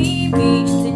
baby.